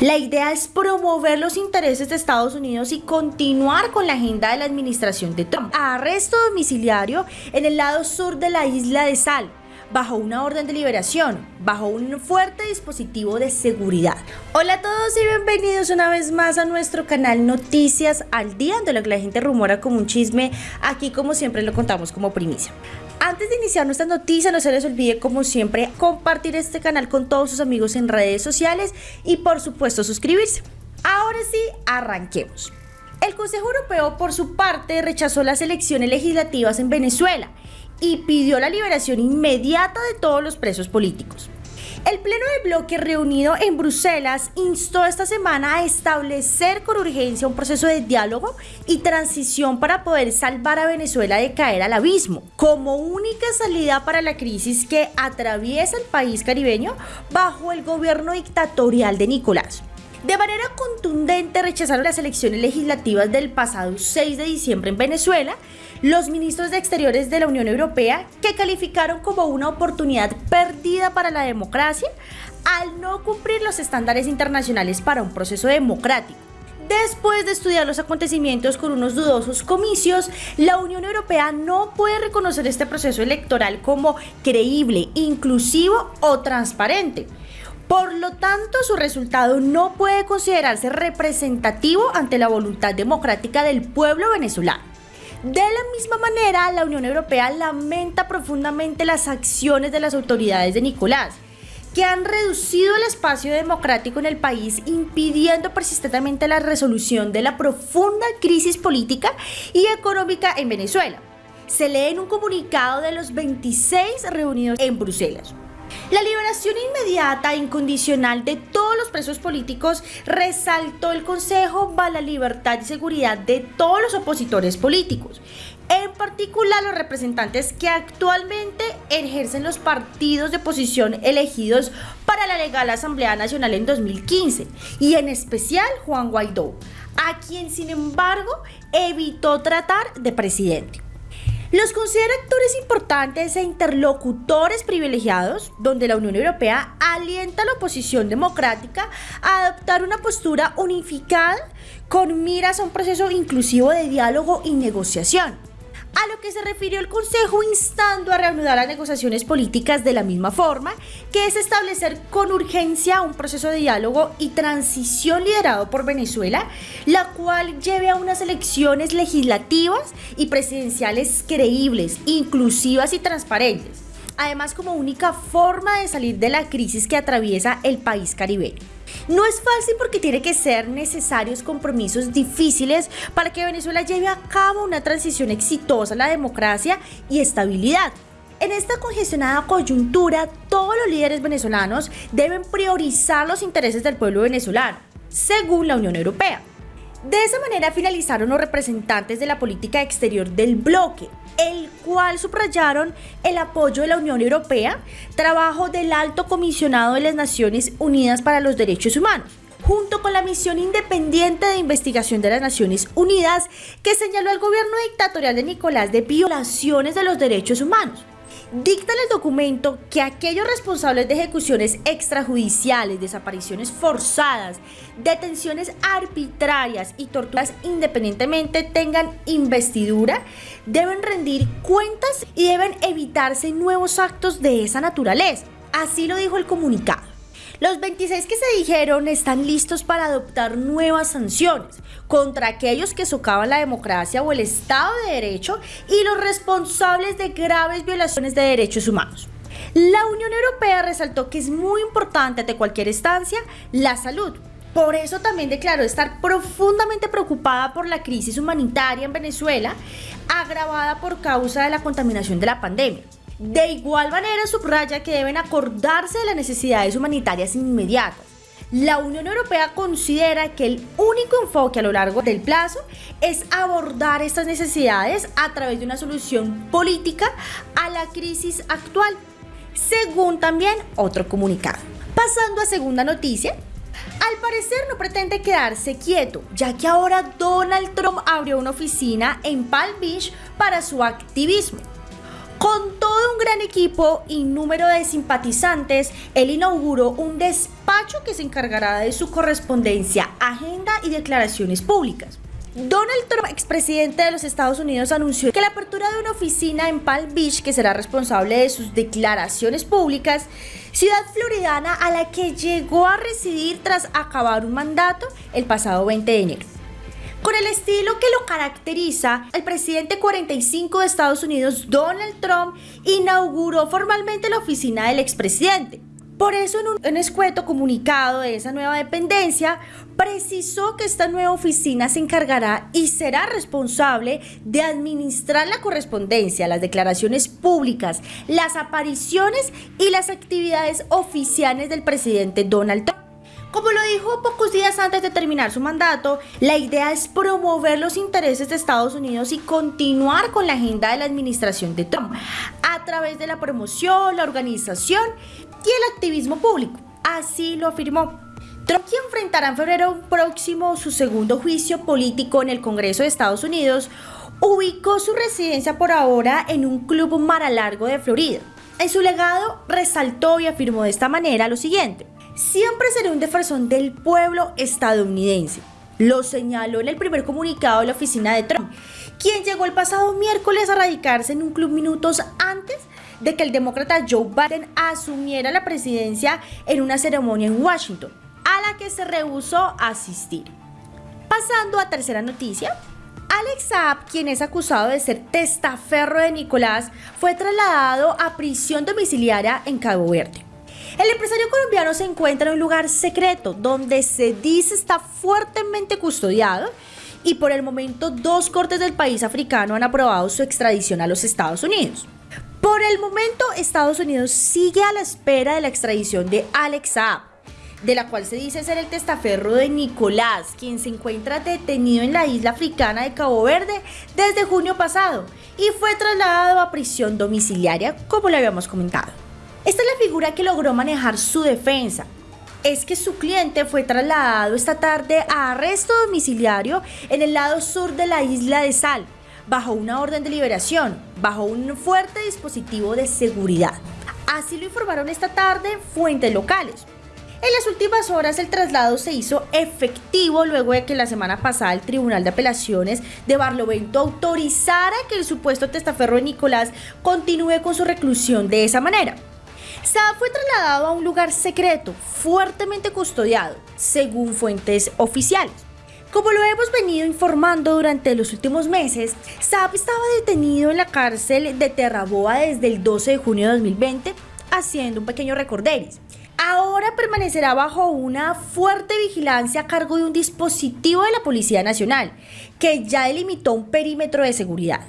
La idea es promover los intereses de Estados Unidos y continuar con la agenda de la administración de Trump. Arresto domiciliario en el lado sur de la isla de Sal, bajo una orden de liberación, bajo un fuerte dispositivo de seguridad. Hola a todos y bienvenidos una vez más a nuestro canal Noticias al Día, donde lo que la gente rumora como un chisme, aquí como siempre lo contamos como primicia. Antes de iniciar nuestra noticia, no se les olvide, como siempre, compartir este canal con todos sus amigos en redes sociales y, por supuesto, suscribirse. Ahora sí, arranquemos. El Consejo Europeo, por su parte, rechazó las elecciones legislativas en Venezuela y pidió la liberación inmediata de todos los presos políticos. El Pleno del Bloque reunido en Bruselas instó esta semana a establecer con urgencia un proceso de diálogo y transición para poder salvar a Venezuela de caer al abismo, como única salida para la crisis que atraviesa el país caribeño bajo el gobierno dictatorial de Nicolás. De manera contundente rechazaron las elecciones legislativas del pasado 6 de diciembre en Venezuela los ministros de Exteriores de la Unión Europea que calificaron como una oportunidad perdida para la democracia al no cumplir los estándares internacionales para un proceso democrático. Después de estudiar los acontecimientos con unos dudosos comicios, la Unión Europea no puede reconocer este proceso electoral como creíble, inclusivo o transparente por lo tanto, su resultado no puede considerarse representativo ante la voluntad democrática del pueblo venezolano. De la misma manera, la Unión Europea lamenta profundamente las acciones de las autoridades de Nicolás, que han reducido el espacio democrático en el país, impidiendo persistentemente la resolución de la profunda crisis política y económica en Venezuela. Se lee en un comunicado de los 26 reunidos en Bruselas. La liberación inmediata e incondicional de todos los presos políticos resaltó el Consejo para la libertad y seguridad de todos los opositores políticos, en particular los representantes que actualmente ejercen los partidos de oposición elegidos para la legal Asamblea Nacional en 2015, y en especial Juan Guaidó, a quien sin embargo evitó tratar de presidente. Los considera actores importantes e interlocutores privilegiados, donde la Unión Europea alienta a la oposición democrática a adoptar una postura unificada con miras a un proceso inclusivo de diálogo y negociación a lo que se refirió el Consejo instando a reanudar las negociaciones políticas de la misma forma, que es establecer con urgencia un proceso de diálogo y transición liderado por Venezuela, la cual lleve a unas elecciones legislativas y presidenciales creíbles, inclusivas y transparentes, además como única forma de salir de la crisis que atraviesa el país caribeño. No es fácil porque tiene que ser necesarios compromisos difíciles para que Venezuela lleve a cabo una transición exitosa a la democracia y estabilidad. En esta congestionada coyuntura, todos los líderes venezolanos deben priorizar los intereses del pueblo venezolano, según la Unión Europea. De esa manera finalizaron los representantes de la política exterior del bloque, el cual subrayaron el apoyo de la Unión Europea, trabajo del alto comisionado de las Naciones Unidas para los Derechos Humanos junto con la misión independiente de investigación de las Naciones Unidas que señaló al gobierno dictatorial de Nicolás de violaciones de los derechos humanos dicta en el documento que aquellos responsables de ejecuciones extrajudiciales, desapariciones forzadas, detenciones arbitrarias y torturas independientemente tengan investidura, deben rendir cuentas y deben evitarse nuevos actos de esa naturaleza. Así lo dijo el comunicado. Los 26 que se dijeron están listos para adoptar nuevas sanciones contra aquellos que socavan la democracia o el Estado de Derecho y los responsables de graves violaciones de derechos humanos. La Unión Europea resaltó que es muy importante ante cualquier estancia la salud, por eso también declaró estar profundamente preocupada por la crisis humanitaria en Venezuela, agravada por causa de la contaminación de la pandemia. De igual manera, subraya que deben acordarse de las necesidades humanitarias inmediatas. La Unión Europea considera que el único enfoque a lo largo del plazo es abordar estas necesidades a través de una solución política a la crisis actual, según también otro comunicado. Pasando a segunda noticia, al parecer no pretende quedarse quieto, ya que ahora Donald Trump abrió una oficina en Palm Beach para su activismo. Con todo un gran equipo y número de simpatizantes, él inauguró un despacho que se encargará de su correspondencia, agenda y declaraciones públicas. Donald Trump, expresidente de los Estados Unidos, anunció que la apertura de una oficina en Palm Beach, que será responsable de sus declaraciones públicas, ciudad floridana a la que llegó a residir tras acabar un mandato el pasado 20 de enero. Con el estilo que lo caracteriza, el presidente 45 de Estados Unidos, Donald Trump, inauguró formalmente la oficina del expresidente. Por eso en un, escueto comunicado de esa nueva dependencia, precisó que esta nueva oficina se encargará y será responsable de administrar la correspondencia, las declaraciones públicas, las apariciones y las actividades oficiales del presidente Donald Trump. Como lo dijo pocos días antes de terminar su mandato, la idea es promover los intereses de Estados Unidos y continuar con la agenda de la administración de Trump a través de la promoción, la organización y el activismo público. Así lo afirmó. Trump, quien enfrentará en febrero próximo su segundo juicio político en el Congreso de Estados Unidos, ubicó su residencia por ahora en un club mar a largo de Florida. En su legado resaltó y afirmó de esta manera lo siguiente. Siempre seré un defensor del pueblo estadounidense. Lo señaló en el primer comunicado de la oficina de Trump, quien llegó el pasado miércoles a radicarse en un club minutos antes de que el demócrata Joe Biden asumiera la presidencia en una ceremonia en Washington, a la que se rehusó asistir. Pasando a tercera noticia, Alex Saab, quien es acusado de ser testaferro de Nicolás, fue trasladado a prisión domiciliaria en Cabo Verde. El empresario colombiano se encuentra en un lugar secreto donde se dice está fuertemente custodiado y por el momento dos cortes del país africano han aprobado su extradición a los Estados Unidos. Por el momento, Estados Unidos sigue a la espera de la extradición de Alex Saab, de la cual se dice ser el testaferro de Nicolás, quien se encuentra detenido en la isla africana de Cabo Verde desde junio pasado y fue trasladado a prisión domiciliaria, como le habíamos comentado. Esta es la figura que logró manejar su defensa. Es que su cliente fue trasladado esta tarde a arresto domiciliario en el lado sur de la isla de Sal, bajo una orden de liberación, bajo un fuerte dispositivo de seguridad. Así lo informaron esta tarde fuentes locales. En las últimas horas el traslado se hizo efectivo luego de que la semana pasada el Tribunal de Apelaciones de Barlovento autorizara que el supuesto testaferro de Nicolás continúe con su reclusión de esa manera. Saab fue trasladado a un lugar secreto, fuertemente custodiado, según fuentes oficiales. Como lo hemos venido informando durante los últimos meses, Saab estaba detenido en la cárcel de Terraboa desde el 12 de junio de 2020, haciendo un pequeño recorderis. Ahora permanecerá bajo una fuerte vigilancia a cargo de un dispositivo de la Policía Nacional, que ya delimitó un perímetro de seguridad.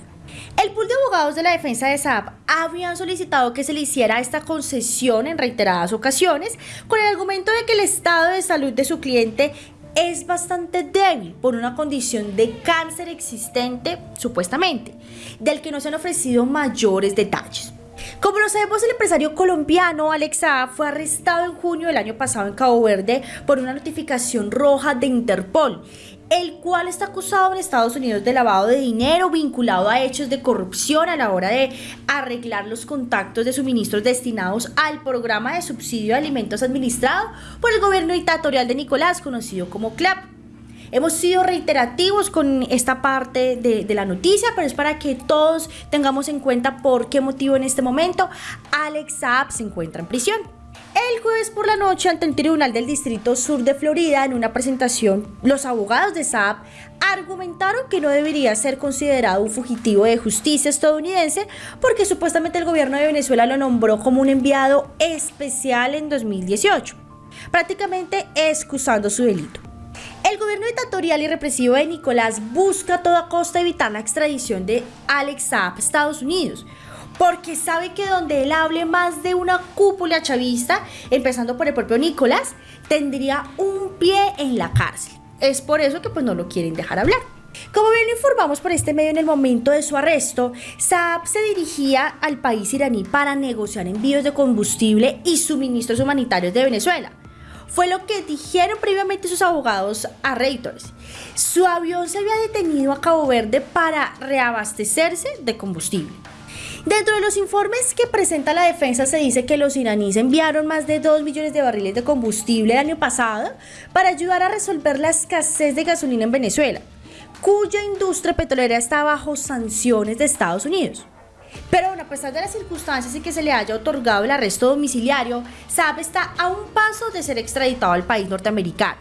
El pool de abogados de la defensa de Saab habían solicitado que se le hiciera esta concesión en reiteradas ocasiones con el argumento de que el estado de salud de su cliente es bastante débil por una condición de cáncer existente, supuestamente, del que no se han ofrecido mayores detalles. Como lo sabemos, el empresario colombiano Alex fue arrestado en junio del año pasado en Cabo Verde por una notificación roja de Interpol el cual está acusado en Estados Unidos de lavado de dinero vinculado a hechos de corrupción a la hora de arreglar los contactos de suministros destinados al programa de subsidio de alimentos administrado por el gobierno dictatorial de Nicolás, conocido como CLAP. Hemos sido reiterativos con esta parte de, la noticia, pero es para que todos tengamos en cuenta por qué motivo en este momento Alex Saab se encuentra en prisión. El jueves por la noche, ante el Tribunal del Distrito Sur de Florida, en una presentación, los abogados de Saab argumentaron que no debería ser considerado un fugitivo de justicia estadounidense porque supuestamente el gobierno de Venezuela lo nombró como un enviado especial en 2018, prácticamente excusando su delito. El gobierno dictatorial y represivo de Nicolás busca a toda costa evitar la extradición de Alex Saab a Estados Unidos, porque sabe que donde él hable más de una cúpula chavista, empezando por el propio Nicolás, tendría un pie en la cárcel. Es por eso que pues no lo quieren dejar hablar. Como bien lo informamos por este medio en el momento de su arresto, Saab se dirigía al país iraní para negociar envíos de combustible y suministros humanitarios de Venezuela. Fue lo que dijeron previamente sus abogados a Reuters. Su avión se había detenido a Cabo Verde para reabastecerse de combustible. Dentro de los informes que presenta la defensa se dice que los iraníes enviaron más de 2 millones de barriles de combustible el año pasado para ayudar a resolver la escasez de gasolina en Venezuela, cuya industria petrolera está bajo sanciones de Estados Unidos. Pero bueno, a pesar de las circunstancias y que se le haya otorgado el arresto domiciliario, Saab está a un paso de ser extraditado al país norteamericano,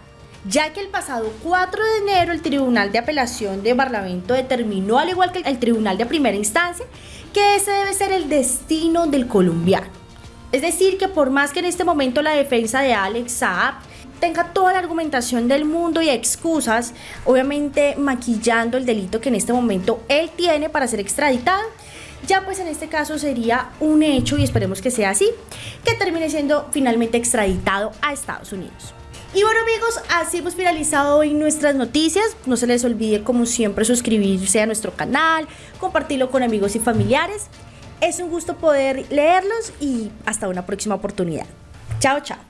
ya que el pasado 4 de enero el Tribunal de Apelación de Parlamento determinó, al igual que el Tribunal de Primera Instancia, que ese debe ser el destino del colombiano. Es decir, que por más que en este momento la defensa de Alex Saab tenga toda la argumentación del mundo y excusas, obviamente maquillando el delito que en este momento él tiene para ser extraditado, ya pues en este caso sería un hecho y esperemos que sea así, que termine siendo finalmente extraditado a Estados Unidos. Y bueno amigos, así hemos finalizado hoy nuestras noticias. No se les olvide como siempre suscribirse a nuestro canal, compartirlo con amigos y familiares. Es un gusto poder leerlos y hasta una próxima oportunidad. Chao, chao.